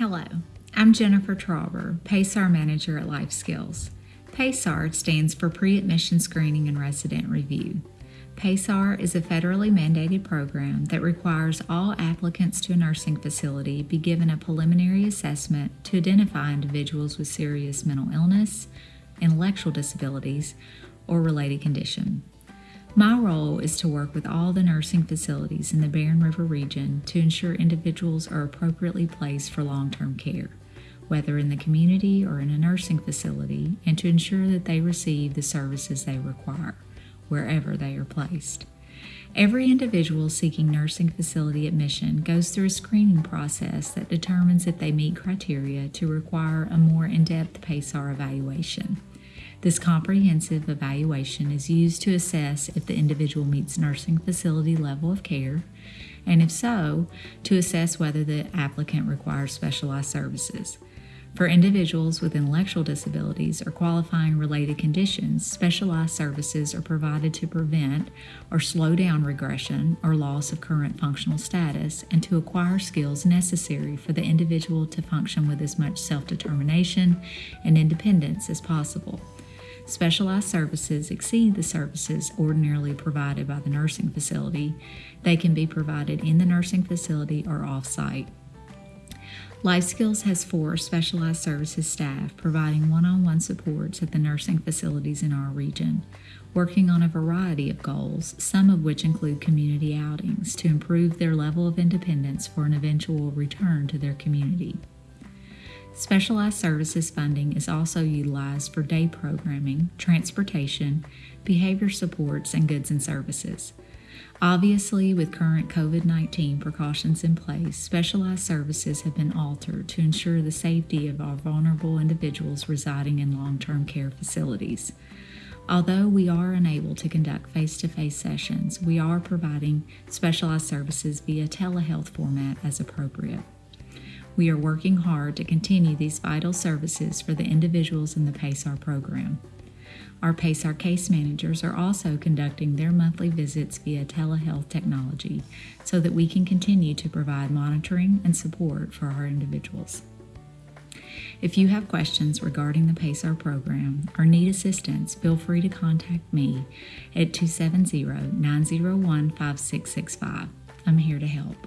Hello, I'm Jennifer Trauber, PASRR Manager at Life Skills. PASRR stands for Pre Admission Screening and Resident Review. PASRR is a federally mandated program that requires all applicants to a nursing facility be given a preliminary assessment to identify individuals with serious mental illness, intellectual disabilities, or related condition. My role is to work with all the nursing facilities in the Barren River region to ensure individuals are appropriately placed for long term care, whether in the community or in a nursing facility, and to ensure that they receive the services they require, wherever they are placed. Every individual seeking nursing facility admission goes through a screening process that determines if they meet criteria to require a more in depth PASRR evaluation. This comprehensive evaluation is used to assess if the individual meets nursing facility level of care, and if so, to assess whether the applicant requires specialized services. For individuals with intellectual disabilities or qualifying related conditions, specialized services are provided to prevent or slow down regression or loss of current functional status and to acquire skills necessary for the individual to function with as much self determination and independence as possible. Specialized services exceed the services ordinarily provided by the nursing facility. They can be provided in the nursing facility or off site. Life Skills has four specialized services staff providing one on one supports at the nursing facilities in our region, working on a variety of goals, some of which include community outings to improve their level of independence for an eventual return to their community. Specialized services funding is also utilized for day programming, transportation, behavior supports, and goods and services. Obviously, with current COVID 19 precautions in place, specialized services have been altered to ensure the safety of our vulnerable individuals residing in long term care facilities. Although we are unable to conduct face to face sessions, we are providing specialized services via telehealth format as appropriate. We are working hard to continue these vital services for the individuals in the PASRR program. Our PASRR case managers are also conducting their monthly visits via telehealth technology so that we can continue to provide monitoring and support for our individuals. If you have questions regarding the PASRR program or need assistance, feel free to contact me at 270 901 5665. I'm here to help.